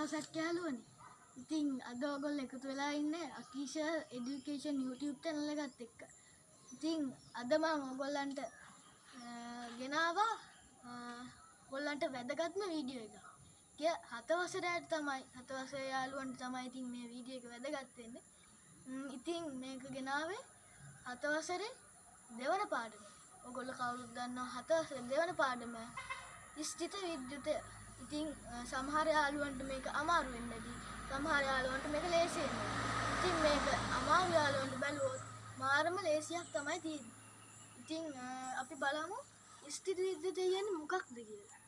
දවසක් කෑලුවනි ඉතින් අද ඔගොල් එකතු වෙලා ඉන්න අකීෂ එඩිකේෂන් YouTube channel එකත් එක්ක ඉතින් අද මම ඔයගොල්ලන්ට ගෙනාවා ඔයගොල්ලන්ට වැදගත්ම වීඩියෝ එක. කිය හත වසරයට තමයි හත වසරේ යාළුවන්ට තමයි ඉතින් මේ වීඩියෝ එක වැදගත් වෙන්නේ. ඉතින් මේක ගෙනාවේ හත වසරේ දෙවන පාඩම. ඔයගොල්ලෝ කවුරුත් දන්නවා හත වසරේ දෙවන පාඩම. ස්ථිත විද්‍යුතය ඉතින් අ, සමහර යාළුවන්ට මේක අමාරු වෙන්න ඇති. සමහර යාළුවන්ට මේක ලේසි වෙන්න. ඉතින් මේක අමාරු යාළුවන්ට බැලුවොත් මාරම ලේසියක් තමයි තියෙන්නේ. ඉතින් අ, අපි බලමු ස්ථිත විද්‍යුතය කියන්නේ මොකක්ද කියලා.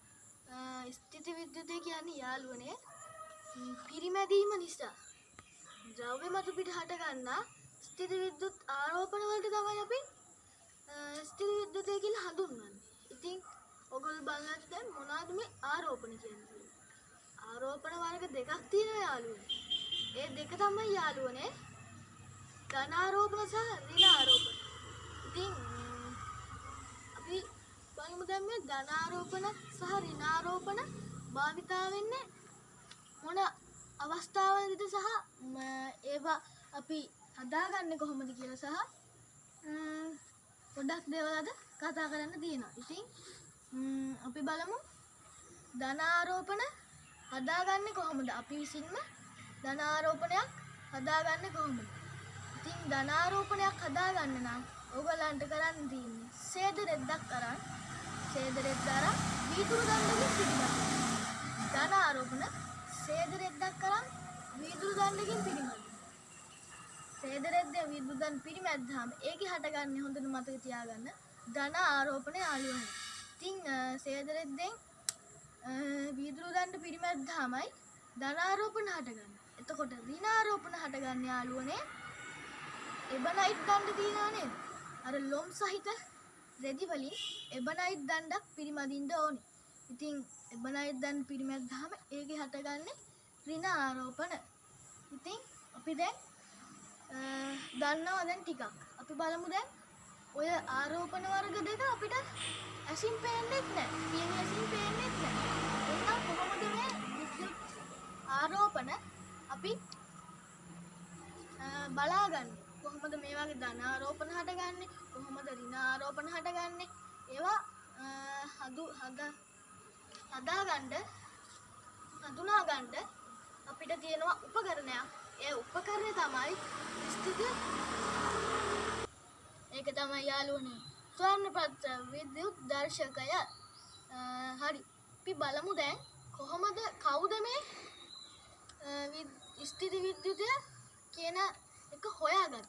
අ, ස්ථිත විද්‍යුතය කියන්නේ යාළුවනේ ම්, පිරිමැදීම නිසා ද්‍රව්‍ය මතු පිට හට ගන්නා ස්ථිත විද්‍යුත් ආරෝපණ වලට තමයි අපි අ, ස්ථිත විද්‍යුතය කියලා හඳුන්වන්නේ. ඉතින් ඔයගොල්ලෝ බලන්න දැන් මොනවද මේ ආරෝපණ කියන්නේ කියලා. ආරෝපණ වර්ග දෙකක් තියෙනවා යාළුවනේ. ඒ දෙක තමයි යාළුවනේ ධනාරෝපණ සහ ඍණාරෝපණ. ඉතින් ම්, අපි බලමු දැන් මේ ධනාරෝපණ සහ ඍණාරෝපණ භාවිතා වෙන්නේ මොන අවස්ථාවලද සහ ම, ඒවා අපි හදාගන්නේ කොහොමද කියලා සහ ම්, ගොඩක් දේවල් අද කතා කරන්න තියෙනවා. ඉතින් ම්, අපි බලමු ධනාරෝපණ හදාගන්නේ කොහොමද? අපි විසින්ම ධනාරෝපණයක් හදාගන්නේ කොහොමද? ඉතින් ධනාරෝපණයක් හදාගන්න නම් ඕගලන්ට කරන්න තියෙන්නේ සේද රෙද්දක් අරන් සේද රෙද්ද අරන් වීදුරු දණ්ඩකින් පිටිගන්න. ධනාරෝපණ සේද රෙද්දක් අරන් වීදුරු දණ්ඩකින් පිටිගන්න. සේද රෙද්දෙන් වීදුරු දණ්ඩ පිරිමැද්දාම ඒකේ හටගන්නේ හොඳට මතක තියාගන්න ධන ආරෝපණ යාළුවනේ. ඉතින් අ, සේද රෙද්දෙන් අ, වීදුරු දණ්ඩ පිරිමැද්දාමයි ධනාරෝපණ හටගන්නේ. එතකොට ඍණාරෝපණ හටගන්නේ යාළුවනේ එබනයිට් දණ්ඩ තියෙනවා නේද? අර ලොම් සහිත රෙදි වලින් එබනයිට් දණ්ඩක් පිරිමදින්න ඕනේ. ඉතින් එබනයිට් දණ්ඩ පිරිමැද්දාම ඒකේ හටගන්නේ ඍණ ආරෝපණ. ඉතින් අපි දැන් අ, දන්නවා දැන් ටිකක්. අපි බලමු දැන් ඔය ආරෝපණ වර්ග දෙක අපිට ඇසින් පේන්නේ නැහැ. පියවි ඇසින් පේන්නේ නැහැ. එහෙනම් කොහොමද මේ විද්‍යුත් ආරෝපණ අපි අ, බලාගන්නේ? කොහොමද මේ වගේ ධන ආරෝපණ හටගන්නේ? කොහොමද ඍණ ආරෝපණ හටගන්නේ? ඒවා අ, හදු හද හදාගන්න හඳුනා ගන්න අපිට තියෙනවා උපකරණයක්. ඒ උපකරණය තමයි ස්ථිති ඒක තමයි යාළුවනේ ස්වර්ණපත්‍ර විද්‍යුත් දර්ශකය අ, හරි. අපි බලමු දැන් කොහොමද කවුද මේ අ, විද්- ස්ථිති විද්‍යුතය කියන එක හොයාගත්තේ?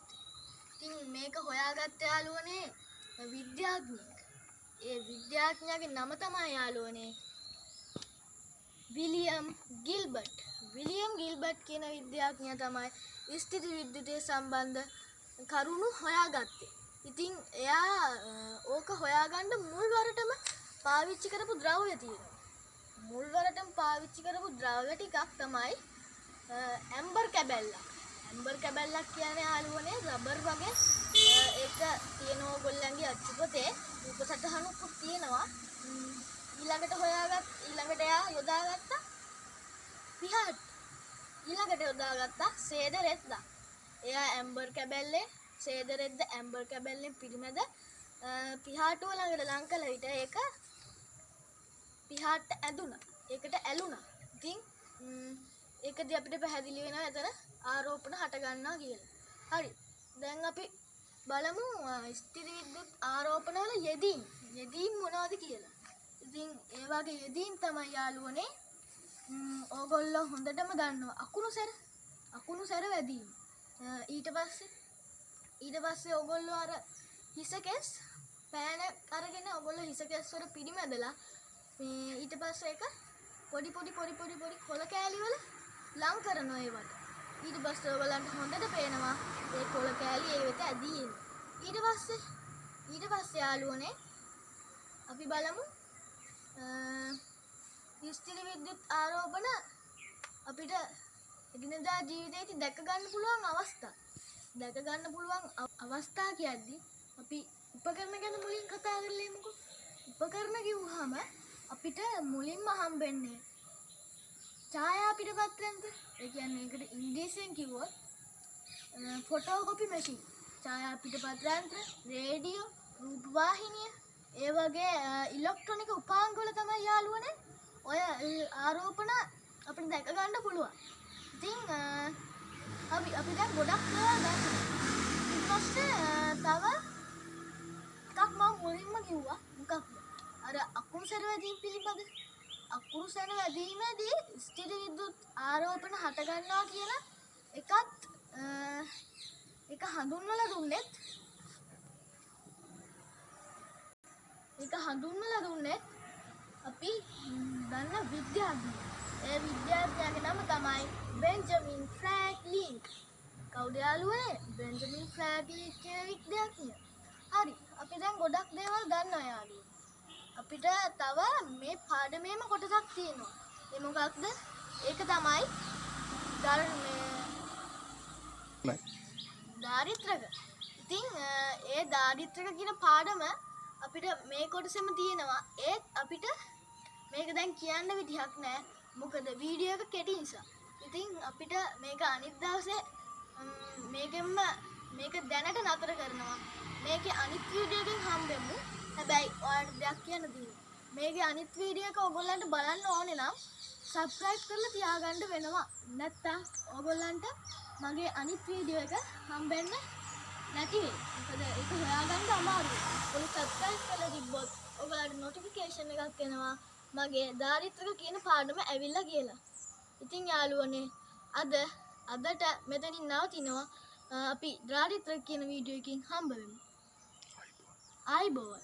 ඉතින් මේක හොයාගත්ත යාළුවනේ විද්‍යාඥයෙක්. ඒ විද්‍යාඥයාගේ නම තමයි යාළුවනේ විලියම් ගිල්බට් විලියම් ගිල්බට් කියන විද්‍යාඥයා තමයි ස්ථිති විද්‍යුතය සම්බන්ධ කරුණු හොයාගත්තේ. ඉතින් එයා අ, ඕක හොයාගන්න මුල්වරටම පාවිච්චි කරපු ද්‍රව්‍ය තියෙනවා. මුල්වරටම පාවිච්චි කරපු ද්‍රව්‍ය ටිකක් තමයි අ, ඇම්බර් කැබැල්ලක්. ඇම්බර් කැබැල්ලක් කියන්නේ යාළුවනේ රබර් වගේ අ, ඒක තියෙන ඕගොල්ලන්ගේ අච්චුපතේ රූපසටහනුකුත් තියෙනවා. ම්, ඊළඟට හොයාගත් ඊළඟට එයා යොදාගත්ත පිහාට ඊළඟට යොදාගත්තා සේද රෙද්දක්. එයා ඇම්බර් කැබැල්ලේ සේද රෙද්ද ඇම්බර් කැබැල්ලෙන් පිරිමැද අ, පිහාටුව ළඟට ලං කළ විට ඒක පිහාට්ට ඇදුනා. ඒකට ඇලුනා. ඉතින් ම්, ඒකදී අපිට පැහැදිලි වෙනවා එතන ආරෝපණ හට ගන්නවා කියලා. හරි. දැන් අපි බලමු අ, ස්ථිර විද්‍යුත් ආරෝපණ වල යෙදීම්. යෙදීම් මොනවද කියලා. ඉතින් ඒ වගේ යෙදීම් තමයි යාළුවනේ ම්, ඕගොල්ලෝ හොඳටම දන්නවා අකුණු සැර අකුණු සැර වැදීම අ, ඊට පස්සේ ඊට පස්සේ ඕගොල්ලෝ අර හිසකෙස් පෑන අරගෙන ඔගොල්ලෝ හිසකෙස් වල පිරිමැදලා මේ ඊට පස්සේ ඒක පොඩි පොඩි පොඩි පොඩි පොඩි කොළ කෑලි වල ලං කරනවා ඒවට ඊට පස්සේ ඔයගලන්ට හොඳට පේනවා ඒ කොළ කෑලි ඒ වෙත ඇදී එන ඊට පස්සේ ඊට පස්සේ යාළුවනේ අපි බලමු ස්ථිර විද්‍යුත් ආරෝපණ අපිට එදිනදා ජීවිතේදී දැක ගන්න පුළුවන් අවස්ථා. දැක ගන්න පුළුවන් අව- අවස්ථා කියද්දි අපි උපකරණ ගැන මුලින් කතා කරලෙමුකෝ. උපකරණ කිව්වහම අපිට මුලින්ම හම්බෙන්නේ ඡායා පිටපත්‍රයන්ට ඒ කියන්නේ ඒකට ඉංග්‍රීසියෙන් කිව්වොත් ෆොටෝකොපි මැෂින් ඡායා පිටපත්‍රයන්ත්‍ර රේඩියෝ රූපවාහිනිය ඒ වගේ ඉලෙක්ට්‍රොනික උපාංගවල තමයි යාළුවනේ ඔය ඒ ආරෝපණ අපිට දැක ගන්න පුළුවන්. ඉතින් අ, අපි අපි දැන් ගොඩක් ඒවා දැක්කා. ඊට පස්සේ අ, තව එකක් මම මුලින්ම කිව්වා මොකක්ද? අර අකුණු සැර වැදීම් පිළිබඳ අකුණු සැර වැදීමේදී ස්ථිර විද්‍යුත් ආරෝපණ හට ගන්නවා කියලා එකත් අ, එක හඳුන්වලා දුන්නෙත් ඒක හඳුන්වලා දුන්නෙත් අපි ම්, දන්න විද්‍යාඥයෙක්. ඒ විද්‍යාඥයාගේ නම තමයි බෙන්ජමින් ෆ්‍රැන්ක්ලින්. කවුද යාළුවනේ? බෙන්ජමින් ෆ්‍රැන්ක්ලින් කියන විද්‍යාඥයා. හරි. අපි දැන් ගොඩක් දේවල් දන්නවා යාළුවෝ. අපිට තව මේ පාඩමේම කොටසක් තියෙනවා. ඒ මොකක්ද? ඒක තමයි ධර්මයේ දාරිත්‍රක. ඉතින් ඒ දාරිත්‍රක කියන පාඩම අපිට මේ කොටසෙම තියෙනවා. ඒත් අපිට මේක දැන් කියන්න විදිහක් නැහැ. මොකද වීඩියෝ එක කෙටි නිසා. ඉතින් අපිට මේක අනිත් දවසේ ම්, මේකෙන්ම මේක දැනට නතර කරනවා. මේකේ අනිත් වීඩියෝ එකෙන් හම්බෙමු. හැබැයි ඔයාලට දෙයක් කියන්න තියෙනවා. මේකේ අනිත් වීඩියෝ එක ඔයගොල්ලන්ට බලන්න ඕනේ නම් සබ්ස්ක්‍රයිබ් කරලා තියාගන්න වෙනවා. නැත්තම් ඔයගොල්ලන්ට මගේ අනිත් වීඩියෝ එක හම්බෙන්න නැති වෙයි. මොකද ඒක හොයාගන්න අමාරුයි. ඔය සබ්ස්ක්‍රයිබ් කරලා තිබ්බොත් ඔයගොල්ලන්ට නොටිෆිකේෂන් එකක් එනවා. මගේ දාරිත්‍රක කියන පාඩම ඇවිල්ලා කියලා. ඉතින් යාළුවනේ අද අදට මෙතනින් නවතිනවා. අ, අපි දාරිත්‍රක කියන වීඩියෝ එකකින් හම්බ වෙමු. ආයිබෝවන්